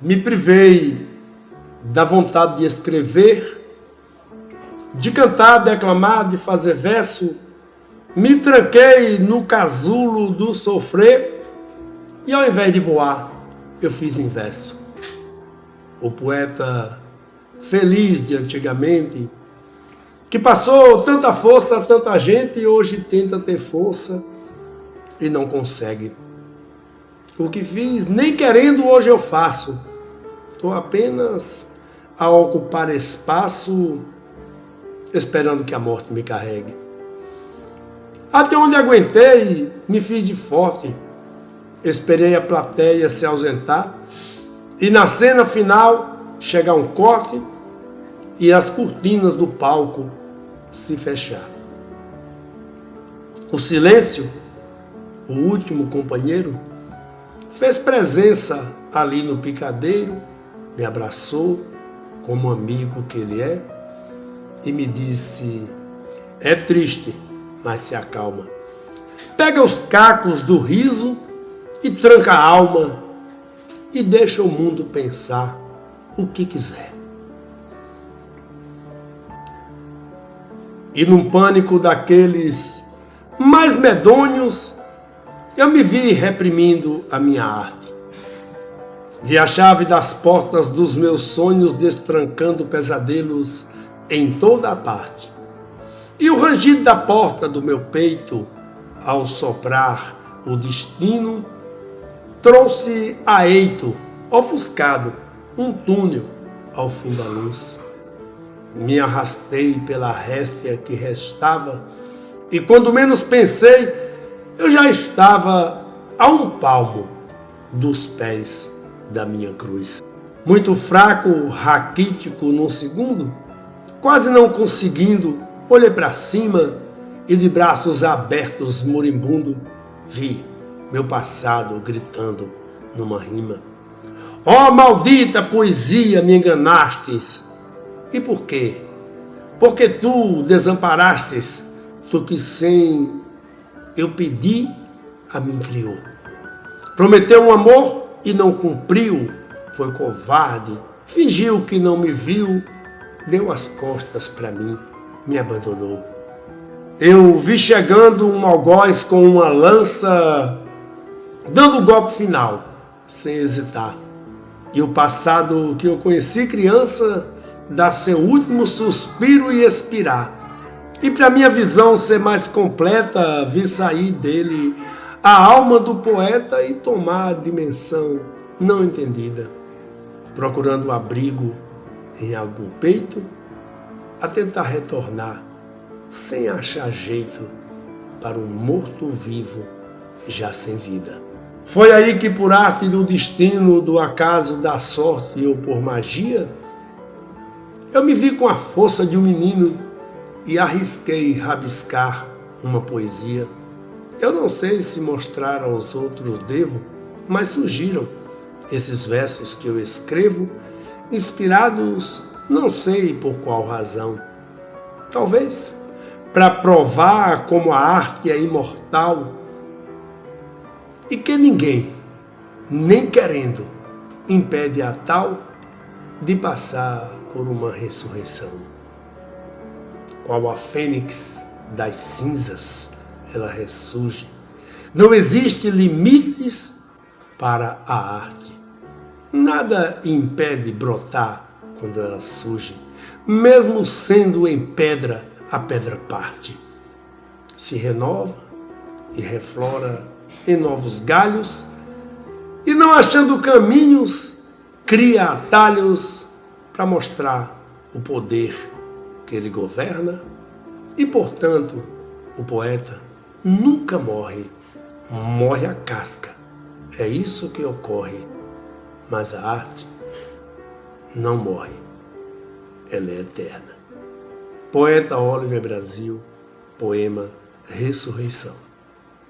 Me privei da vontade de escrever, de cantar, declamar, de fazer verso. Me tranquei no casulo do sofrer e ao invés de voar, eu fiz em verso. O poeta feliz de antigamente, que passou tanta força a tanta gente e hoje tenta ter força e não consegue. O que fiz, nem querendo, hoje eu faço. Estou apenas a ocupar espaço, esperando que a morte me carregue. Até onde aguentei, me fiz de forte. Esperei a plateia se ausentar e na cena final chegar um corte e as cortinas do palco se fechar. O silêncio, o último companheiro, fez presença ali no picadeiro, me abraçou como amigo que ele é e me disse: É triste, mas se acalma. Pega os cacos do riso e tranca a alma e deixa o mundo pensar o que quiser. E num pânico daqueles mais medonhos, eu me vi reprimindo a minha arte. Vi a chave das portas dos meus sonhos destrancando pesadelos em toda a parte. E o rangido da porta do meu peito, ao soprar o destino, trouxe a eito, ofuscado, um túnel ao fim da luz. Me arrastei pela réstia que restava, e quando menos pensei, eu já estava a um palmo dos pés da minha cruz. Muito fraco, raquítico num segundo, quase não conseguindo, olhei para cima e de braços abertos, moribundo, vi meu passado gritando numa rima. Ó oh, maldita poesia, me enganastes, e por quê? Porque tu desamparastes, tu que sem eu pedi, a mim criou. Prometeu um amor e não cumpriu, foi covarde, fingiu que não me viu, deu as costas para mim, me abandonou. Eu vi chegando um algoz com uma lança, dando o golpe final, sem hesitar. E o passado que eu conheci criança dar seu último suspiro e expirar. E para minha visão ser mais completa, vi sair dele a alma do poeta e tomar a dimensão não entendida, procurando abrigo em algum peito, a tentar retornar sem achar jeito para um morto-vivo já sem vida. Foi aí que por arte do destino, do acaso, da sorte ou por magia, eu me vi com a força de um menino e arrisquei rabiscar uma poesia. Eu não sei se mostrar aos outros devo, mas surgiram esses versos que eu escrevo, inspirados não sei por qual razão. Talvez para provar como a arte é imortal e que ninguém, nem querendo, impede a tal de passar por uma ressurreição. Qual a fênix das cinzas, ela ressurge. Não existe limites para a arte. Nada impede brotar quando ela surge. Mesmo sendo em pedra, a pedra parte. Se renova e reflora em novos galhos e não achando caminhos cria atalhos para mostrar o poder que ele governa e, portanto, o poeta nunca morre, morre a casca. É isso que ocorre, mas a arte não morre, ela é eterna. Poeta Oliver Brasil, poema Ressurreição.